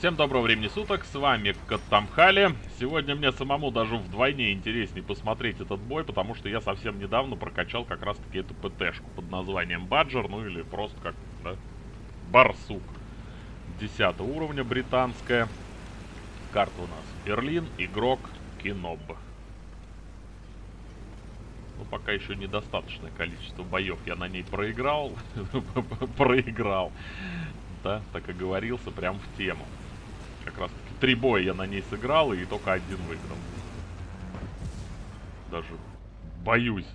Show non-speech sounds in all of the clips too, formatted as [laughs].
Всем доброго времени суток, с вами Каттамхали. Сегодня мне самому даже вдвойне интереснее посмотреть этот бой, потому что я совсем недавно прокачал как раз таки эту ПТшку под названием Баджер, ну или просто как, да, Барсук. 10 уровня британская. Карта у нас Берлин, игрок Киноб. Ну, пока еще недостаточное количество боев я на ней проиграл. [laughs] проиграл. Да, так и говорился прям в тему. Как раз таки три боя я на ней сыграл и только один выиграл. Даже боюсь,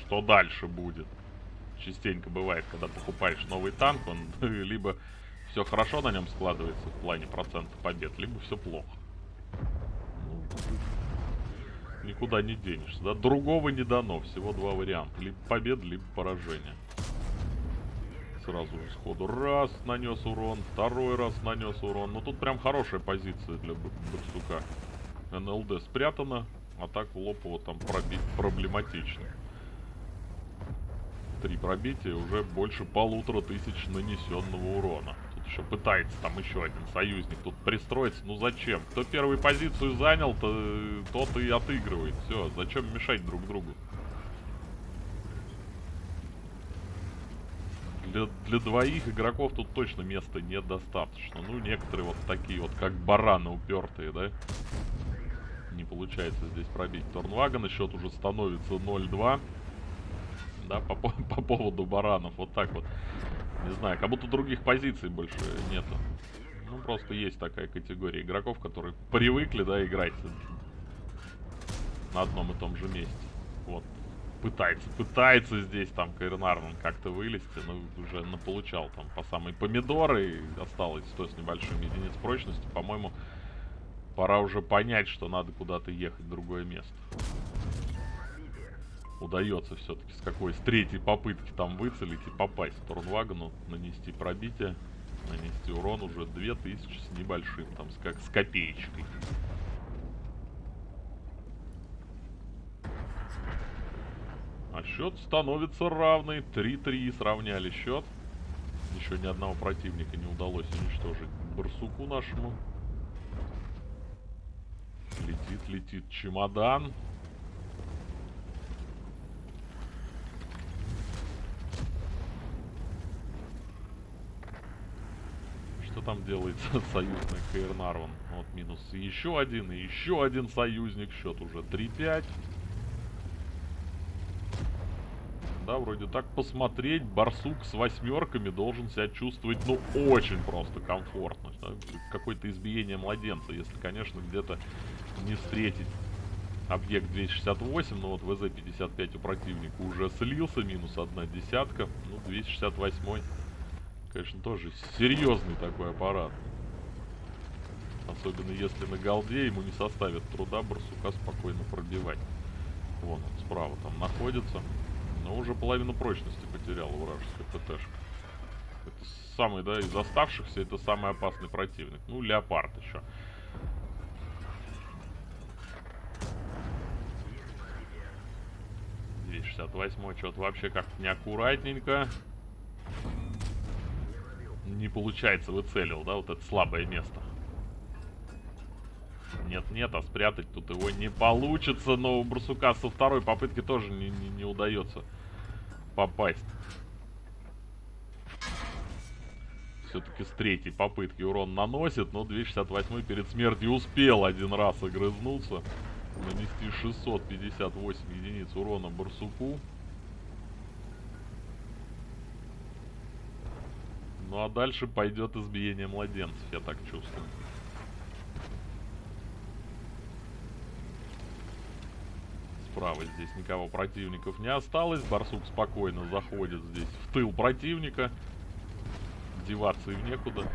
что дальше будет. Частенько бывает, когда покупаешь новый танк, он [laughs] либо все хорошо на нем складывается в плане процента побед, либо все плохо. Ну, никуда не денешься, да? Другого не дано, всего два варианта. Либо победа, либо поражение сразу сходу. Раз нанес урон, второй раз нанес урон. Ну тут прям хорошая позиция для Барсука. НЛД спрятана, а так в там пробить проблематично. Три пробития, уже больше полутора тысяч нанесенного урона. Тут еще пытается там еще один союзник тут пристроиться. Ну зачем? Кто первую позицию занял, то тот и отыгрывает. Все, зачем мешать друг другу? Для, для двоих игроков тут точно места недостаточно. Ну, некоторые вот такие вот, как бараны упертые, да? Не получается здесь пробить Торнвагана. Счет уже становится 0-2. Да, по, по поводу баранов. Вот так вот. Не знаю, как будто других позиций больше нету. Ну, просто есть такая категория игроков, которые привыкли, да, играть на одном и том же месте. Пытается, пытается здесь там Кайрнарман как-то вылезти, но уже наполучал там по самой помидоры, и осталось 100 с небольшим единиц прочности, по-моему, пора уже понять, что надо куда-то ехать в другое место. Удается все-таки с какой, с третьей попытки там выцелить и попасть в Турнвагону, нанести пробитие, нанести урон уже 2000 с небольшим, там, с, как с копеечкой. А счет становится равный. 3-3 сравняли счет. Еще ни одного противника не удалось уничтожить барсуку нашему. Летит, летит чемодан. Что там делается [laughs] союзный Каирнарван? Вот минус еще один и еще один союзник. Счет уже 3-5. Да, вроде так посмотреть, барсук с восьмерками должен себя чувствовать, ну, очень просто комфортно. Да? Какое-то избиение младенца, если, конечно, где-то не встретить объект 268, но вот ВЗ-55 у противника уже слился, минус одна десятка, ну, 268 конечно, тоже серьезный такой аппарат. Особенно если на голде ему не составит труда барсука спокойно пробивать. Вон он справа там находится. Но уже половину прочности потеряла вражеская ПТшка. Это самый, да, из оставшихся, это самый опасный противник. Ну, Леопард еще. Здесь 68 что-то вообще как-то неаккуратненько. Не получается, выцелил, да, вот это слабое место. Нет-нет, а спрятать тут его не получится, но у Барсука со второй попытки тоже не, не, не удается попасть. Все-таки с третьей попытки урон наносит, но 268 перед смертью успел один раз огрызнуться. Нанести 658 единиц урона Барсуку. Ну а дальше пойдет избиение младенцев, я так чувствую. Справа здесь никого противников не осталось. Барсук спокойно заходит здесь в тыл противника. Деваться им некуда.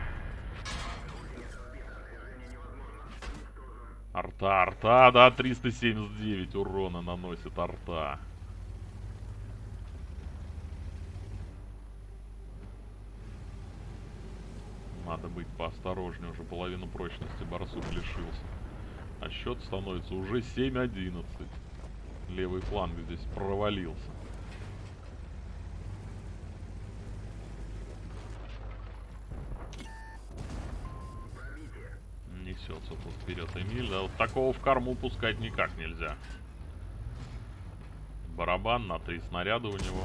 Арта, арта, да, 379 урона наносит арта. Надо быть поосторожнее, уже половину прочности барсук лишился. А счет становится уже 7-11 левый фланг здесь провалился. подается тут вперед Эмиль. Да, вот такого в корму пускать никак нельзя. Барабан на три снаряда у него.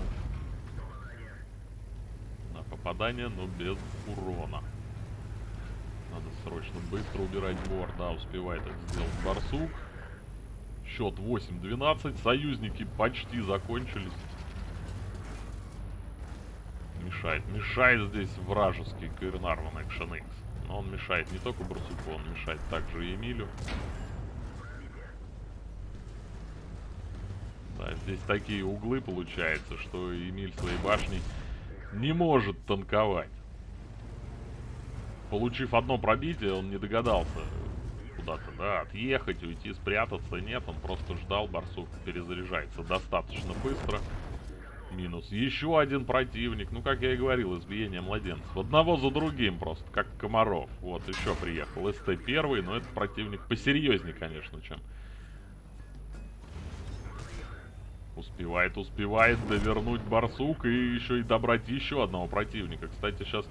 На попадание, но без урона. Надо срочно быстро убирать бор. Да, успевает это сделать Барсук. Счет 8-12. Союзники почти закончились. Мешает. Мешает здесь вражеский Каирнарван Action X. Но он мешает не только Барсуку, он мешает также и Эмилю. Да, здесь такие углы получается, что Эмиль своей башней не может танковать. Получив одно пробитие, он не догадался куда-то, да, отъехать, уйти, спрятаться. Нет, он просто ждал, барсук перезаряжается достаточно быстро. Минус. Еще один противник. Ну, как я и говорил, избиение младенцев. Одного за другим просто, как комаров. Вот, еще приехал. СТ первый, но это противник посерьезнее, конечно, чем... Успевает, успевает довернуть барсук и еще и добрать еще одного противника. Кстати, сейчас...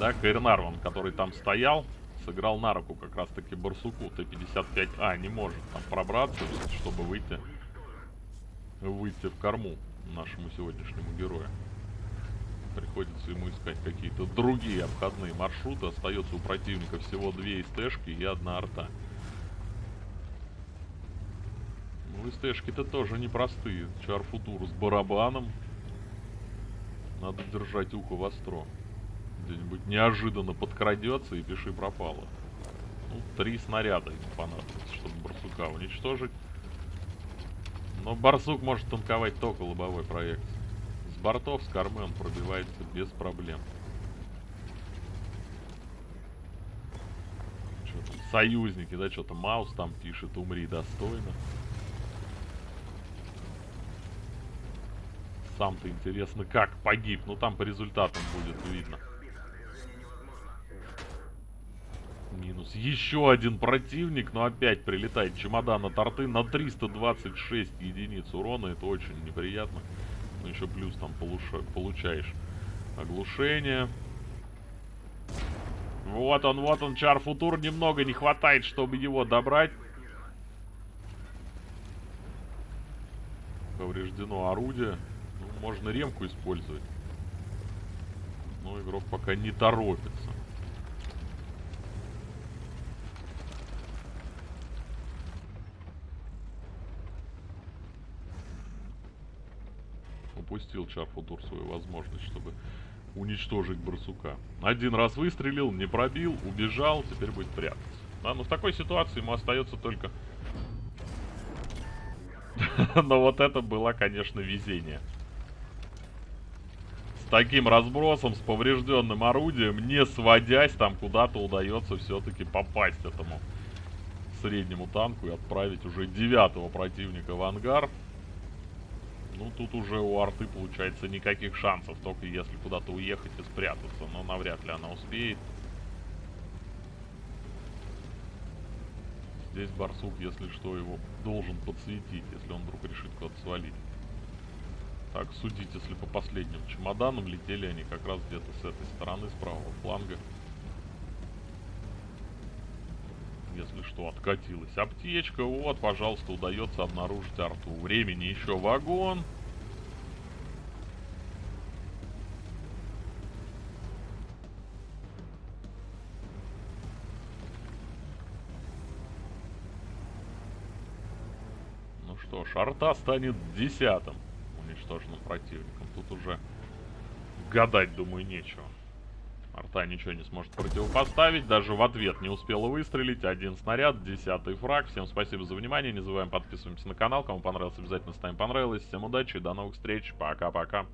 Да, Кайрнарван, который там стоял, сыграл на руку как раз-таки барсуку. Т-55А не может там пробраться, чтобы выйти выйти в корму нашему сегодняшнему герою. Приходится ему искать какие-то другие обходные маршруты. Остается у противника всего две СТшки и одна арта. Ну, СТшки-то тоже непростые. Чарфутур с барабаном. Надо держать ухо востро. Где-нибудь неожиданно подкрадется и пиши пропало. Ну, три снаряда ему понадобится, чтобы барсука уничтожить. Но барсук может танковать только лобовой проекции. С бортов, с кормы он пробивается без проблем. Что там, союзники, да, что-то Маус там пишет, умри достойно. Сам-то интересно, как погиб. Ну, там по результатам будет видно. Минус. Еще один противник, но опять прилетает чемодан на торты на 326 единиц урона. Это очень неприятно. Но еще плюс там получаешь оглушение. Вот он, вот он, Чар Футур. Немного не хватает, чтобы его добрать. Повреждено орудие. Ну, можно ремку использовать. Но игрок пока не торопится. Упустил Чарфутур свою возможность, чтобы уничтожить барсука. Один раз выстрелил, не пробил, убежал, теперь будет прятаться. Да, но в такой ситуации ему остается только... [laughs] Но вот это было, конечно, везение. С таким разбросом, с поврежденным орудием, не сводясь, там куда-то удается все-таки попасть этому среднему танку и отправить уже девятого противника в ангар. Ну, тут уже у арты, получается, никаких шансов, только если куда-то уехать и спрятаться. Но навряд ли она успеет. Здесь барсук, если что, его должен подсветить, если он вдруг решит куда-то свалить. Так, судить, если по последним чемоданам летели они как раз где-то с этой стороны, с правого фланга. если что, откатилась. Аптечка, вот, пожалуйста, удается обнаружить арту. Времени еще вагон. Ну что ж, арта станет десятым уничтоженным противником. Тут уже гадать, думаю, нечего. Арта ничего не сможет противопоставить. Даже в ответ не успела выстрелить. Один снаряд, десятый фраг. Всем спасибо за внимание. Не забываем подписываемся на канал. Кому понравилось, обязательно ставим понравилось. Всем удачи, до новых встреч. Пока-пока.